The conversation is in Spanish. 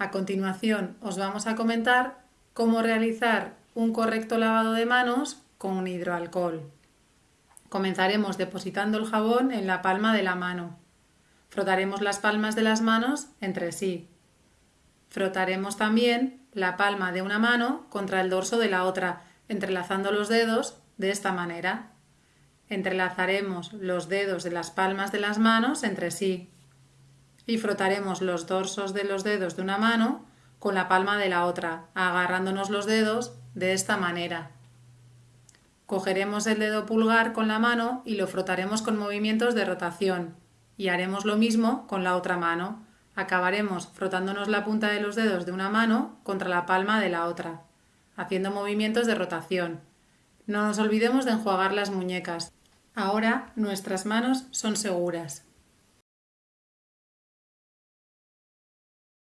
A continuación os vamos a comentar cómo realizar un correcto lavado de manos con hidroalcohol. Comenzaremos depositando el jabón en la palma de la mano. Frotaremos las palmas de las manos entre sí. Frotaremos también la palma de una mano contra el dorso de la otra, entrelazando los dedos de esta manera. Entrelazaremos los dedos de las palmas de las manos entre sí y frotaremos los dorsos de los dedos de una mano con la palma de la otra, agarrándonos los dedos de esta manera. Cogeremos el dedo pulgar con la mano y lo frotaremos con movimientos de rotación y haremos lo mismo con la otra mano. Acabaremos frotándonos la punta de los dedos de una mano contra la palma de la otra, haciendo movimientos de rotación. No nos olvidemos de enjuagar las muñecas. Ahora nuestras manos son seguras.